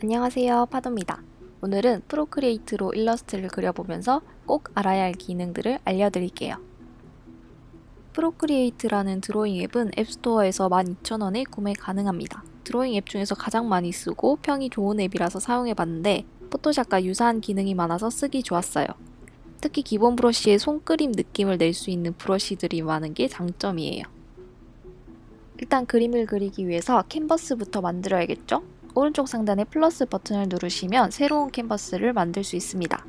안녕하세요 파도입니다. 오늘은 Procreate로 일러스트를 그려보면서 꼭 알아야 할 기능들을 알려드릴게요. Procreate라는 드로잉 앱은 App Store에서 12,000원에 구매 가능합니다. 드로잉 앱 중에서 가장 많이 쓰고 평이 좋은 앱이라서 사용해봤는데 포토샵과 유사한 기능이 많아서 쓰기 좋았어요. 특히 기본 브러쉬의 손그림 느낌을 낼 수 있는 브러쉬들이 많은 게 장점이에요. 일단 그림을 그리기 위해서 캔버스부터 만들어야겠죠? 오른쪽 상단에 플러스 버튼을 누르시면 새로운 캔버스를 만들 수 있습니다.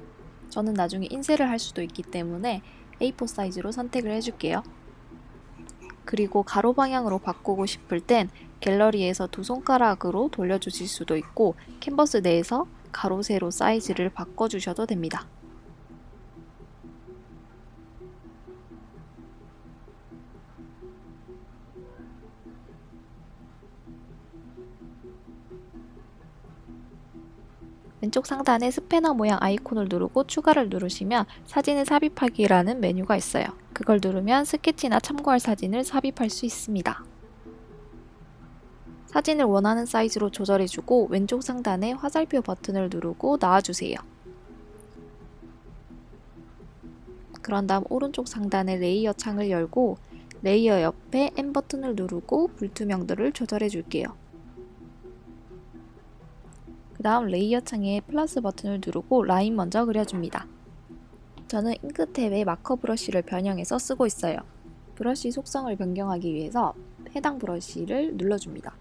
저는 나중에 인쇄를 할 수도 있기 때문에 A4 사이즈로 선택을 해줄게요. 그리고 가로 방향으로 바꾸고 싶을 땐 갤러리에서 두 손가락으로 돌려주실 수도 있고 캔버스 내에서 가로 세로 사이즈를 바꿔주셔도 됩니다. 왼쪽 상단에 스패너 모양 아이콘을 누르고 추가를 누르시면 사진을 삽입하기라는 메뉴가 있어요. 그걸 누르면 스케치나 참고할 사진을 삽입할 수 있습니다. 사진을 원하는 사이즈로 조절해주고 왼쪽 상단에 화살표 버튼을 누르고 나와주세요. 그런 다음 오른쪽 상단에 레이어 창을 열고 레이어 옆에 N 버튼을 누르고 불투명도를 조절해 줄게요. 그 다음 레이어 창에 플러스 버튼을 누르고 라인 먼저 그려줍니다. 저는 잉크탭에 마커 브러쉬를 변형해서 쓰고 있어요. 브러쉬 속성을 변경하기 위해서 해당 브러쉬를 눌러줍니다.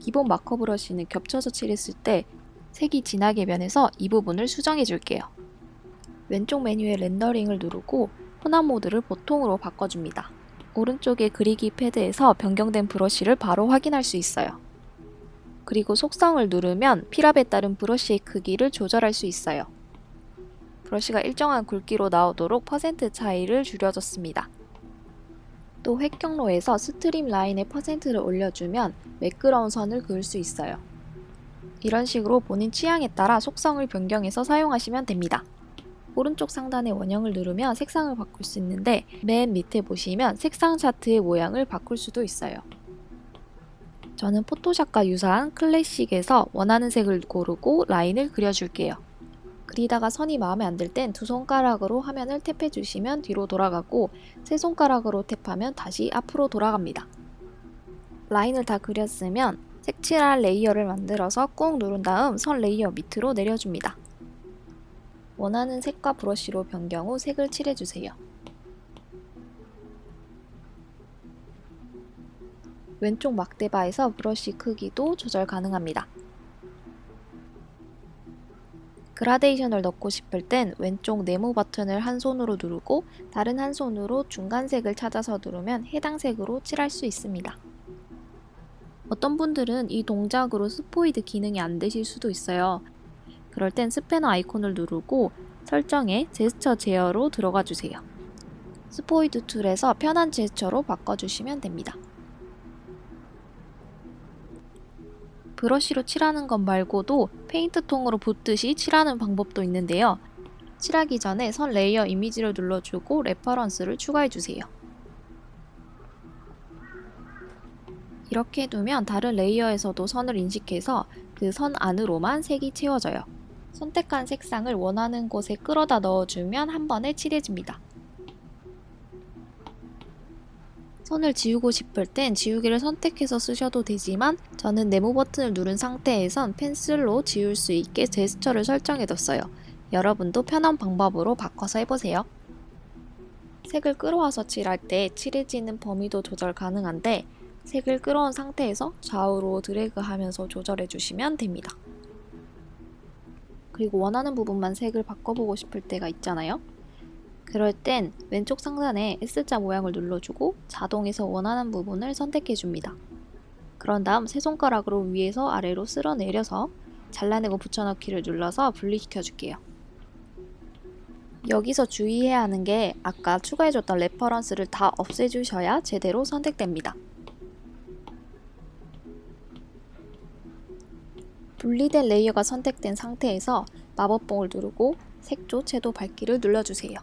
기본 마커 브러쉬는 겹쳐서 칠했을 때 색이 진하게 변해서 이 부분을 수정해 줄게요. 왼쪽 메뉴에 렌더링을 누르고 혼합 모드를 보통으로 바꿔줍니다. 오른쪽의 그리기 패드에서 변경된 브러쉬를 바로 확인할 수 있어요. 그리고 속성을 누르면 필압에 따른 브러쉬의 크기를 조절할 수 있어요. 브러쉬가 일정한 굵기로 나오도록 퍼센트 차이를 줄여줬습니다. 또 획 경로에서 StreamLine의 퍼센트를 올려주면 매끄러운 선을 그을 수 있어요. 이런 식으로 본인 취향에 따라 속성을 변경해서 사용하시면 됩니다. 오른쪽 상단의 원형을 누르면 색상을 바꿀 수 있는데 맨 밑에 보시면 색상 차트의 모양을 바꿀 수도 있어요. 저는 포토샵과 유사한 클래식에서 원하는 색을 고르고 라인을 그려줄게요. 그리다가 선이 마음에 안 들 땐 두 손가락으로 화면을 탭해 주시면 뒤로 돌아가고 세 손가락으로 탭하면 다시 앞으로 돌아갑니다. 라인을 다 그렸으면 색칠할 레이어를 만들어서 꾹 누른 다음 선 레이어 밑으로 내려줍니다. 원하는 색과 브러쉬로 변경 후 색을 칠해주세요. 왼쪽 막대바에서 브러쉬 크기도 조절 가능합니다. 그라데이션을 넣고 싶을 땐 왼쪽 네모 버튼을 한 손으로 누르고 다른 한 손으로 중간색을 찾아서 누르면 해당 색으로 칠할 수 있습니다. 어떤 분들은 이 동작으로 스포이드 기능이 안 되실 수도 있어요. 그럴 땐 스패너 아이콘을 누르고 설정에 제스처 제어로 들어가 주세요. 스포이드 툴에서 편한 제스처로 바꿔주시면 됩니다. 브러쉬로 칠하는 것 말고도 페인트통으로 붓듯이 칠하는 방법도 있는데요. 칠하기 전에 선 레이어 이미지를 눌러주고 reference를 추가해주세요. 이렇게 해두면 다른 레이어에서도 선을 인식해서 그 선 안으로만 색이 채워져요. 선택한 색상을 원하는 곳에 끌어다 넣어주면 한 번에 칠해집니다. 선을 지우고 싶을 땐 지우개를 선택해서 쓰셔도 되지만 저는 네모 버튼을 누른 상태에선 펜슬로 지울 수 있게 제스처를 설정해뒀어요. 여러분도 편한 방법으로 바꿔서 해보세요. 색을 끌어와서 칠할 때 칠해지는 범위도 조절 가능한데 색을 끌어온 상태에서 좌우로 드래그하면서 조절해주시면 됩니다. 그리고 원하는 부분만 색을 바꿔보고 싶을 때가 있잖아요. 그럴 땐 왼쪽 상단에 S자 모양을 눌러주고 자동에서 원하는 부분을 선택해줍니다. 그런 다음 세 손가락으로 위에서 아래로 쓸어 내려서 잘라내고 붙여넣기를 눌러서 분리시켜줄게요. 여기서 주의해야 하는 게 아까 추가해줬던 reference를 다 없애주셔야 제대로 선택됩니다. 분리된 레이어가 선택된 상태에서 마법봉을 누르고 색조, 채도, 밝기를 눌러주세요.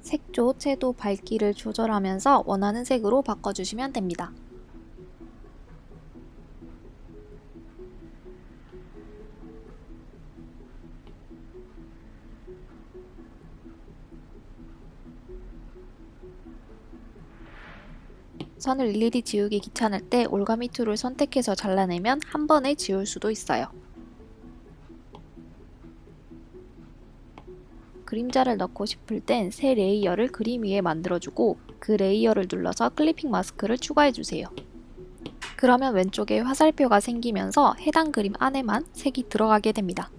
색조, 채도, 밝기를 조절하면서 원하는 색으로 바꿔주시면 됩니다. 선을 일일이 지우기 귀찮을 때 올가미 툴을 선택해서 잘라내면 한 번에 지울 수도 있어요. 그림자를 넣고 싶을 땐 새 레이어를 그림 위에 만들어주고 그 레이어를 눌러서 clipping mask를 추가해주세요. 그러면 왼쪽에 화살표가 생기면서 해당 그림 안에만 색이 들어가게 됩니다.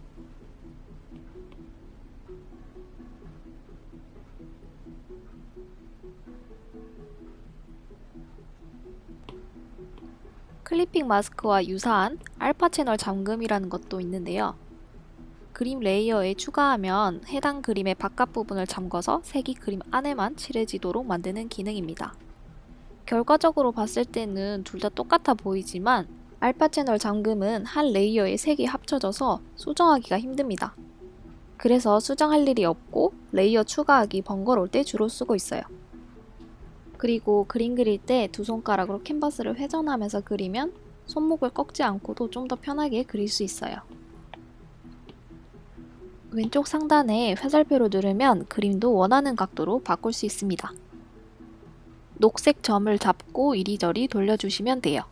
clipping mask와 유사한 알파 채널 잠금이라는 것도 있는데요. 그림 레이어에 추가하면 해당 그림의 바깥 부분을 잠궈서 색이 그림 안에만 칠해지도록 만드는 기능입니다. 결과적으로 봤을 때는 둘 다 똑같아 보이지만 알파 채널 잠금은 한 레이어의 색이 합쳐져서 수정하기가 힘듭니다. 그래서 수정할 일이 없고 레이어 추가하기 번거로울 때 주로 쓰고 있어요. 그리고 그림 그릴 때 두 손가락으로 캔버스를 회전하면서 그리면 손목을 꺾지 않고도 좀 더 편하게 그릴 수 있어요. 왼쪽 상단에 화살표로 누르면 그림도 원하는 각도로 바꿀 수 있습니다. 녹색 점을 잡고 이리저리 돌려주시면 돼요.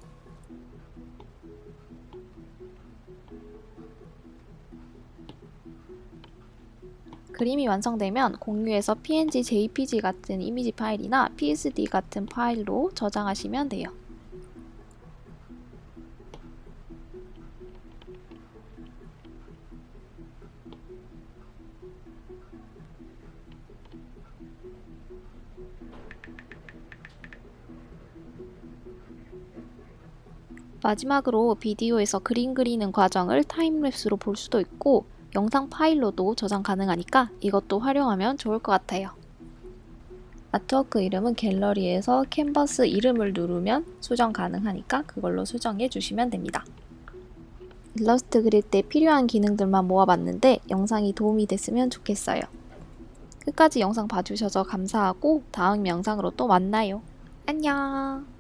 그림이 완성되면 공유해서 PNG, JPG 같은 이미지 파일이나 PSD 같은 파일로 저장하시면 돼요. 마지막으로 비디오에서 그림 그리는 과정을 타임랩스로 볼 수도 있고 영상 파일로도 저장 가능하니까 이것도 활용하면 좋을 것 같아요. 아트워크 이름은 갤러리에서 캔버스 이름을 누르면 수정 가능하니까 그걸로 수정해 주시면 됩니다. 일러스트 그릴 때 필요한 기능들만 모아봤는데 영상이 도움이 됐으면 좋겠어요. 끝까지 영상 봐주셔서 감사하고 다음 영상으로 또 만나요. 안녕!